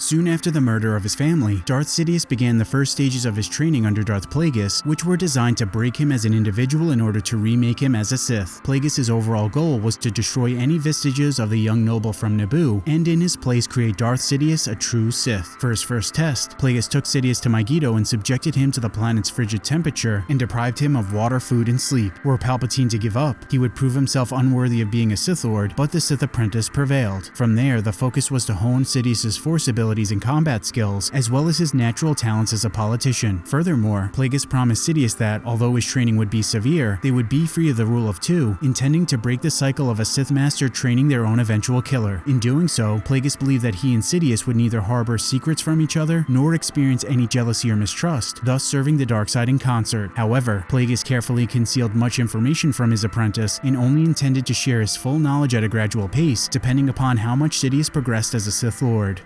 Soon after the murder of his family, Darth Sidious began the first stages of his training under Darth Plagueis, which were designed to break him as an individual in order to remake him as a Sith. Plagueis' overall goal was to destroy any vestiges of the young noble from Naboo, and in his place create Darth Sidious a true Sith. For his first test, Plagueis took Sidious to Mygeeto and subjected him to the planet's frigid temperature and deprived him of water, food, and sleep. Were Palpatine to give up, he would prove himself unworthy of being a Sith Lord, but the Sith apprentice prevailed. From there, the focus was to hone Sidious' force abilities and combat skills, as well as his natural talents as a politician. Furthermore, Plagueis promised Sidious that, although his training would be severe, they would be free of the rule of two, intending to break the cycle of a Sith Master training their own eventual killer. In doing so, Plagueis believed that he and Sidious would neither harbor secrets from each other, nor experience any jealousy or mistrust, thus serving the dark side in concert. However, Plagueis carefully concealed much information from his apprentice and only intended to share his full knowledge at a gradual pace, depending upon how much Sidious progressed as a Sith Lord.